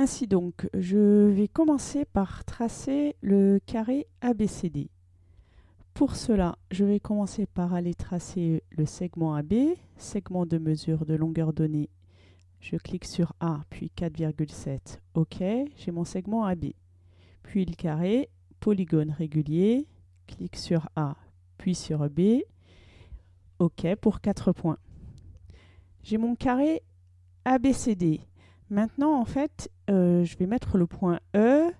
Ainsi donc, je vais commencer par tracer le carré ABCD. Pour cela, je vais commencer par aller tracer le segment AB, segment de mesure de longueur donnée. Je clique sur A, puis 4,7. OK, j'ai mon segment AB. Puis le carré, polygone régulier, clique sur A, puis sur B. OK pour 4 points. J'ai mon carré ABCD. Maintenant, en fait, euh, je vais mettre le point E,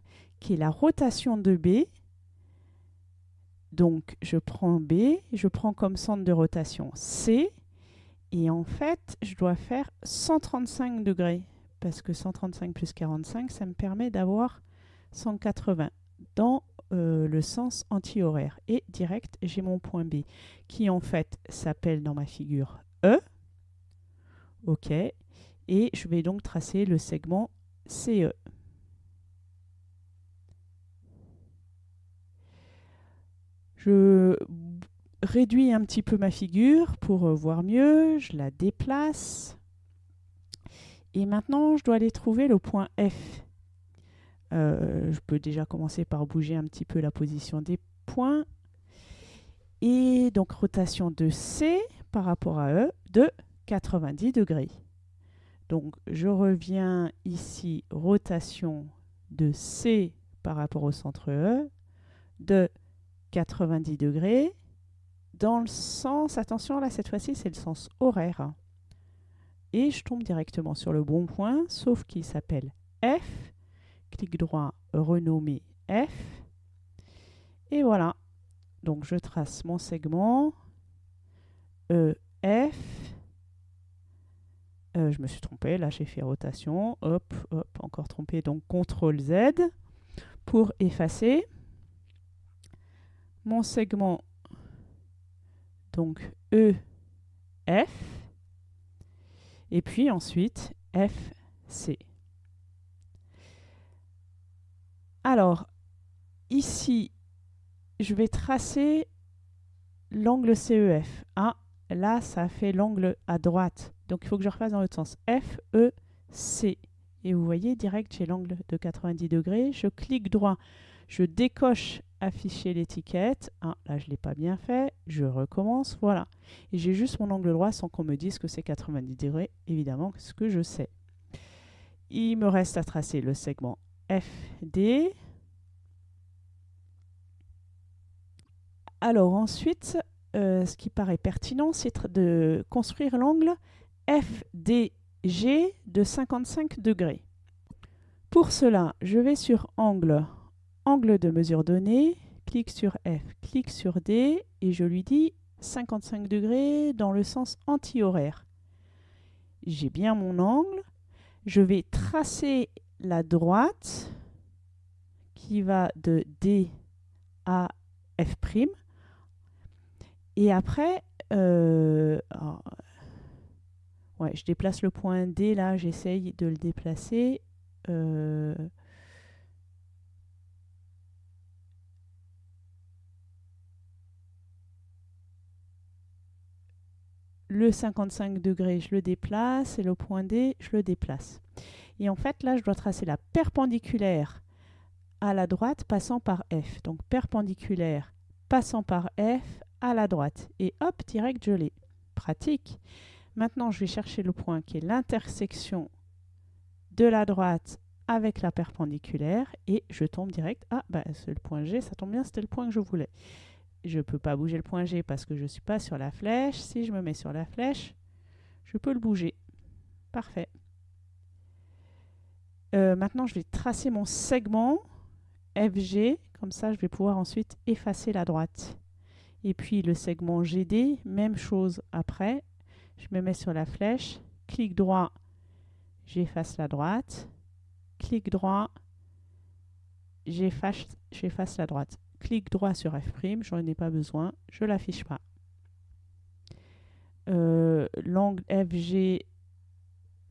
qui est la rotation de B. Donc, je prends B, je prends comme centre de rotation C, et en fait, je dois faire 135 degrés, parce que 135 plus 45, ça me permet d'avoir 180 dans euh, le sens anti-horaire. Et direct, j'ai mon point B, qui en fait s'appelle dans ma figure E. OK, et je vais donc tracer le segment CE. Je réduis un petit peu ma figure pour voir mieux, je la déplace. Et maintenant, je dois aller trouver le point F. Euh, je peux déjà commencer par bouger un petit peu la position des points. Et donc, rotation de C par rapport à E de 90 degrés. Donc je reviens ici, rotation de C par rapport au centre E, de 90 degrés, dans le sens, attention là cette fois-ci c'est le sens horaire. Et je tombe directement sur le bon point, sauf qu'il s'appelle F. Clic droit, renommer F. Et voilà. Donc je trace mon segment EF euh, je me suis trompé, là j'ai fait rotation, hop, hop, encore trompé, donc CTRL Z pour effacer mon segment donc E, F, et puis ensuite F, C. Alors, ici, je vais tracer l'angle CEF. Ah, là, ça fait l'angle à droite. Donc il faut que je refasse dans l'autre sens. F, E, C. Et vous voyez, direct, j'ai l'angle de 90 degrés. Je clique droit, je décoche afficher l'étiquette. Ah, là, je ne l'ai pas bien fait. Je recommence, voilà. Et j'ai juste mon angle droit sans qu'on me dise que c'est 90 degrés, évidemment, ce que je sais. Il me reste à tracer le segment FD. Alors ensuite, euh, ce qui paraît pertinent, c'est de construire l'angle FDG de 55 degrés. Pour cela, je vais sur Angle, Angle de mesure donnée, clique sur F, clique sur D et je lui dis 55 degrés dans le sens anti-horaire. J'ai bien mon angle. Je vais tracer la droite qui va de D à F'. Et après, euh, Ouais, je déplace le point D, là, j'essaye de le déplacer. Euh, le 55 degrés, je le déplace, et le point D, je le déplace. Et en fait, là, je dois tracer la perpendiculaire à la droite passant par F. Donc, perpendiculaire passant par F à la droite. Et hop, direct, je l'ai. Pratique. Maintenant, je vais chercher le point qui est l'intersection de la droite avec la perpendiculaire et je tombe direct. Ah, bah, c'est le point G, ça tombe bien, c'était le point que je voulais. Je ne peux pas bouger le point G parce que je ne suis pas sur la flèche. Si je me mets sur la flèche, je peux le bouger. Parfait. Euh, maintenant, je vais tracer mon segment FG. Comme ça, je vais pouvoir ensuite effacer la droite. Et puis le segment GD, même chose après. Je me mets sur la flèche, clic droit, j'efface la droite, clic droit, j'efface la droite. Clic droit sur F', je n'en ai pas besoin, je l'affiche pas. Euh, l'angle FGD,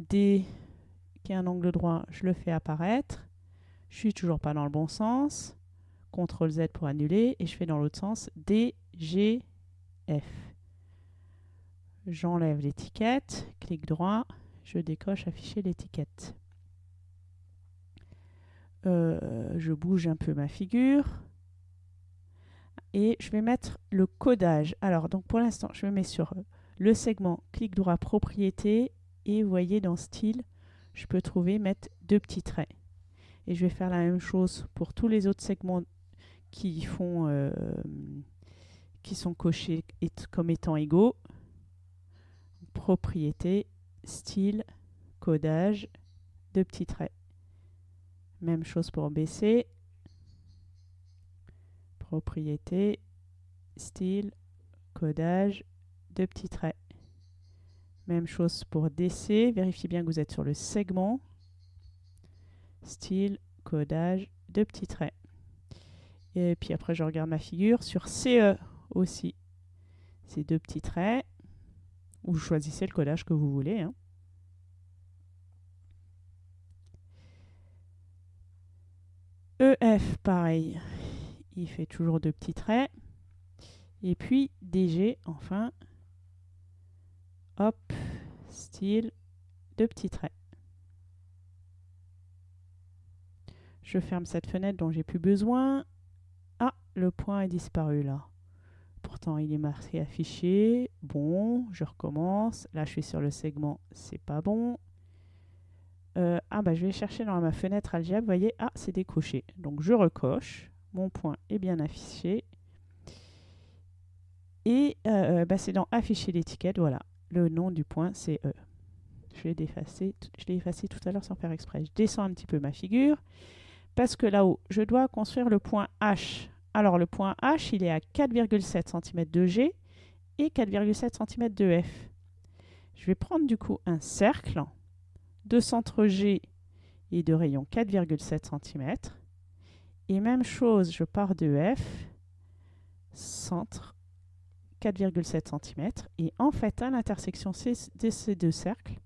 qui est un angle droit, je le fais apparaître. Je suis toujours pas dans le bon sens. CTRL Z pour annuler et je fais dans l'autre sens DGF. J'enlève l'étiquette, clic droit, je décoche afficher l'étiquette. Euh, je bouge un peu ma figure. Et je vais mettre le codage. Alors, donc pour l'instant, je me mets sur le segment, clic droit, propriété. Et vous voyez dans style, je peux trouver mettre deux petits traits. Et je vais faire la même chose pour tous les autres segments qui font euh, qui sont cochés comme étant égaux. Propriété, style, codage, deux petits traits. Même chose pour BC. Propriété, style, codage, deux petits traits. Même chose pour DC. Vérifiez bien que vous êtes sur le segment. Style, codage, deux petits traits. Et puis après, je regarde ma figure. Sur CE aussi, ces deux petits traits. Ou choisissez le codage que vous voulez. Hein. EF, pareil, il fait toujours deux petits traits. Et puis DG, enfin, hop, style, deux petits traits. Je ferme cette fenêtre dont j'ai plus besoin. Ah, le point est disparu là. Il est marqué affiché. Bon, je recommence. Là, je suis sur le segment, c'est pas bon. Euh, ah bah je vais chercher dans ma fenêtre algèbre, voyez, ah c'est décoché. Donc je recoche, mon point est bien affiché. Et euh, bah, c'est dans afficher l'étiquette, voilà, le nom du point c'est E. Je l'ai effacé, je l'ai effacé tout à l'heure sans faire exprès. Je descends un petit peu ma figure, parce que là-haut, je dois construire le point H. Alors le point H, il est à 4,7 cm de G et 4,7 cm de F. Je vais prendre du coup un cercle de centre G et de rayon 4,7 cm. Et même chose, je pars de F, centre 4,7 cm. Et en fait, à l'intersection de ces deux cercles,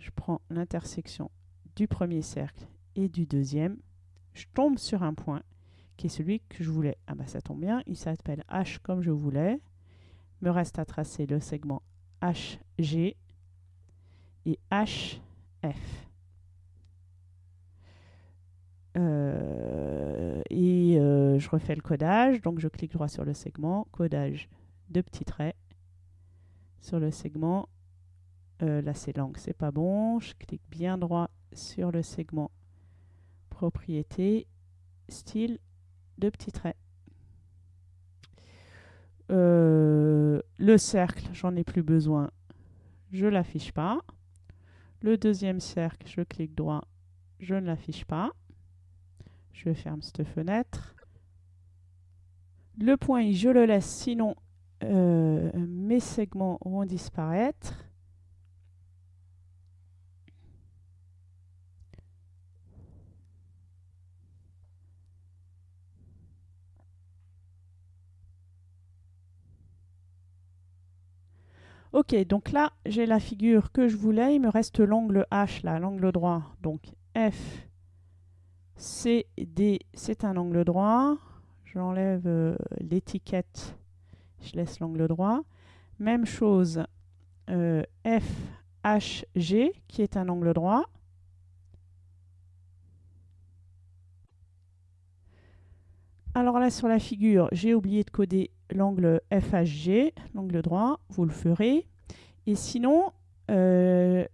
je prends l'intersection du premier cercle et du deuxième. Je tombe sur un point qui est celui que je voulais. Ah bah ça tombe bien, il s'appelle H comme je voulais. Me reste à tracer le segment HG et H F. Euh, et euh, je refais le codage, donc je clique droit sur le segment, codage de petits traits sur le segment. Euh, là c'est langue, c'est pas bon. Je clique bien droit sur le segment propriété, style de petits traits. le cercle, j'en ai plus besoin, je l'affiche pas. Le deuxième cercle, je clique droit, je ne l'affiche pas. Je ferme cette fenêtre. Le point I, je le laisse, sinon euh, mes segments vont disparaître. Ok, donc là, j'ai la figure que je voulais. Il me reste l'angle H, là, l'angle droit. Donc F, C, D, c'est un angle droit. J'enlève euh, l'étiquette, je laisse l'angle droit. Même chose, euh, F, H, G, qui est un angle droit. Alors là, sur la figure, j'ai oublié de coder l'angle FHG, l'angle droit, vous le ferez. Et sinon, euh,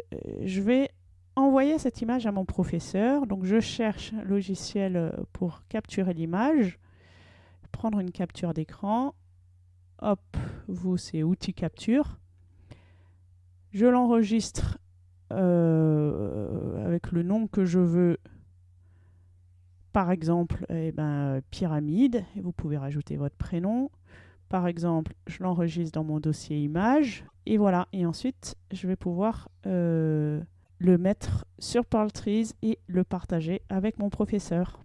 je vais envoyer cette image à mon professeur. Donc je cherche un logiciel pour capturer l'image, prendre une capture d'écran. Hop, vous c'est outil capture. Je l'enregistre euh, avec le nom que je veux par exemple, eh ben, pyramide, vous pouvez rajouter votre prénom. Par exemple, je l'enregistre dans mon dossier image, et voilà. Et ensuite, je vais pouvoir euh, le mettre sur Trees et le partager avec mon professeur.